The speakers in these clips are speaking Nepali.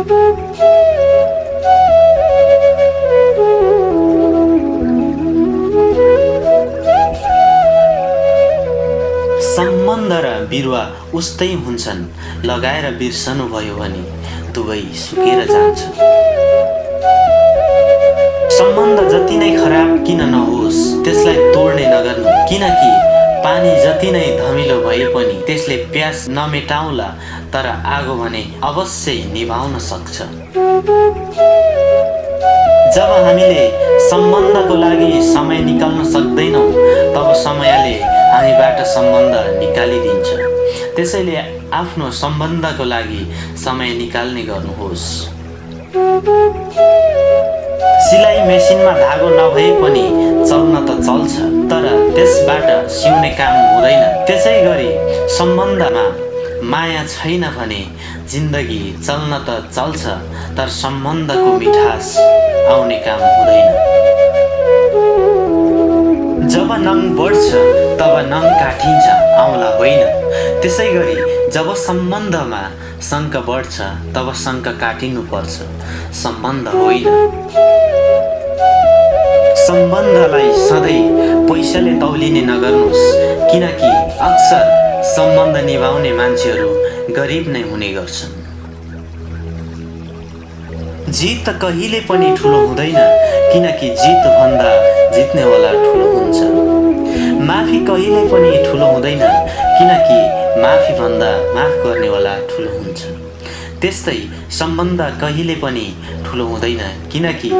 सम्बन्ध र बिरुवा उस्तै हुन्छन्। लगाएर बिर्सनु भयो भने दुवै सुकेर जान्छ। सम्बन्ध जति नै खराब किन नहोस् त्यसलाई तोड्ने नगर्नु। किनकि पानी जति नै धमिलो भए पनि त्यसले प्यास नमेटाउला तर आगो भने अवश्य निभाउन सक्छ। जब हामीले सम्बन्धको लागि समय निकाल्न सक्दैनौँ तब समयले हामीबाट सम्बन्ध निकालिदिन्छ। त्यसैले आफ्नो सम्बन्धको लागि समय निकाल्ने गर्नुहोस्। सिलाइ मेसिनमा धागो नभए पनि चल्न त चल्छ तर त्यसबाट सिउने काम हुँदैन। त्यसै गरी सम्बन्धमा माया छैन भने जिन्दगी चल्न त चल्छ तर सम्बन्धको मिठास आउने काम हुँदैन। जब नङ बढ्छ तब नङ काटिन्छ आउला होइन। त्यसै गरी जब सम्बन्धमा शङ्क बढ्छ तब शङ्क काटिनु पर्छ सम्बन्ध होइन। सम्बन्धलाई सधैँ पैसाले तौलिने नगर्नुहोस् किनकि अक्सर सम्बन्ध निभाउने मान्छेहरू गरिब नै हुने गर्छन्। जित कहिले पनि ठुलो हुँदैन किनकि जितभन्दा जित्नेवाला ठुलो हुन्छ। माफी कहिले पनि ठुलो हुँदैन किनकि माफीभन्दा माफ गर्नेवाला ठुलो हुन्छ। त्यस्तै सम्बन्ध कहिले पनि ठुलो हुँदैन किनकि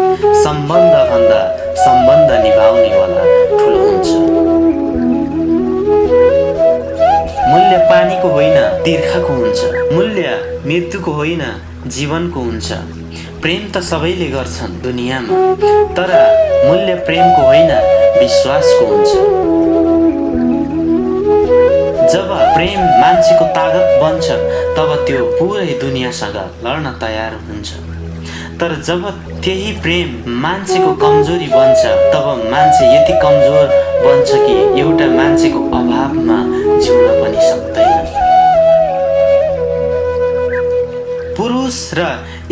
सम्बन्धभन्दा सम्बन्ध निभाउनेवाला ठुलो हुन्छ। मूल्य पानीको होइन तिर्खाको हुन्छ। मूल्य मृत्युको होइन जीवनको हुन्छ। प्रेम त सबैले गर्छन् दुनियाँमा तर मूल्य प्रेमको होइन विश्वासको हुन्छ। जब प्रेम मान्छेको तागत बन्छ तब त्यो पुरै दुनियाँसँग लड्न तयार हुन्छ। तर जब त्यही प्रेम मान्छेको कमजोरी बन्छ तब मान्छे यति कमजोर बन्छ कि एउटा मान्छेको अभावमा जिउन पनि सक्दैन। पुरुष र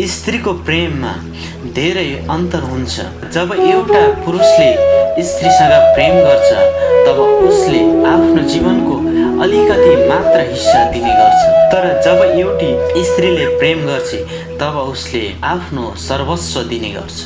स्त्रीको प्रेममा धेरै अन्तर हुन्छ। जब एउटा पुरुषले स्त्रीसँग प्रेम गर्छ तब उसले आफ्नो जीवनको अलिकति मात्र हिस्सा दिने गर्छ। तर जब एउटी स्त्रीले प्रेम गर्छ तब उसले आफ्नो सर्वस्व दिने गर्छ।